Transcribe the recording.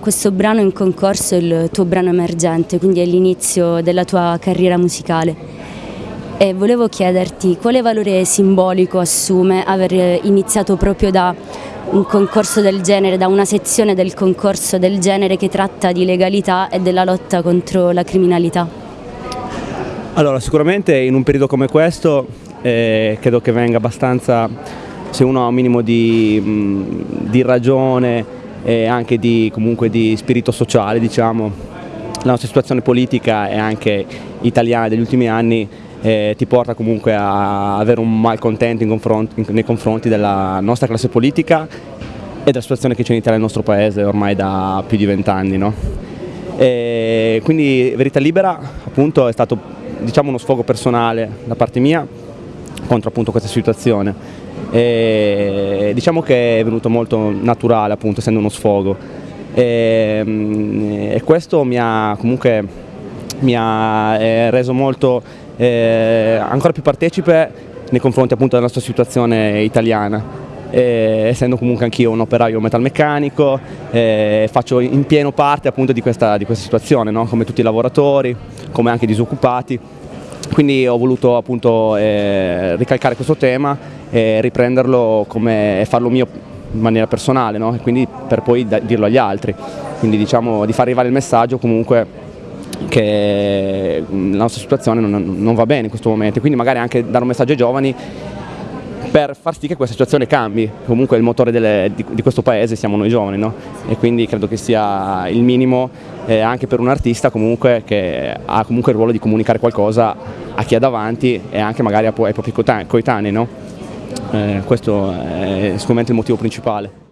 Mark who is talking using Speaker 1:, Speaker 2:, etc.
Speaker 1: Questo brano in concorso è il tuo brano emergente, quindi è l'inizio della tua carriera musicale. E volevo chiederti quale valore simbolico assume aver iniziato proprio da un concorso del genere, da una sezione del concorso del genere che tratta di legalità e della lotta contro la criminalità?
Speaker 2: Allora, sicuramente in un periodo come questo eh, credo che venga abbastanza, se uno ha un minimo di, mh, di ragione e anche di, comunque di spirito sociale, diciamo. La nostra situazione politica e anche italiana degli ultimi anni eh, ti porta comunque a avere un malcontento nei confronti della nostra classe politica e della situazione che c'è in Italia nel nostro paese ormai da più di vent'anni. No? quindi Verità Libera appunto è stato diciamo, uno sfogo personale da parte mia contro appunto questa situazione e diciamo che è venuto molto naturale appunto essendo uno sfogo e, mm, e questo mi ha comunque mi ha eh, reso molto eh, ancora più partecipe nei confronti appunto della nostra situazione italiana eh, essendo comunque anch'io un operaio metalmeccanico, eh, faccio in pieno parte appunto di questa, di questa situazione, no? come tutti i lavoratori, come anche i disoccupati. Quindi ho voluto appunto eh, ricalcare questo tema e riprenderlo e farlo mio in maniera personale no? quindi per poi dirlo agli altri. Quindi diciamo di far arrivare il messaggio comunque che la nostra situazione non, non va bene in questo momento, quindi magari anche dare un messaggio ai giovani per far sì che questa situazione cambi. Comunque il motore delle, di, di, questo paese siamo noi giovani, no? E quindi credo che sia il minimo eh, anche per un artista comunque che ha comunque il ruolo di comunicare qualcosa a chi ha davanti e anche magari ai propri coetanei, no? eh, questo è sicuramente il motivo principale.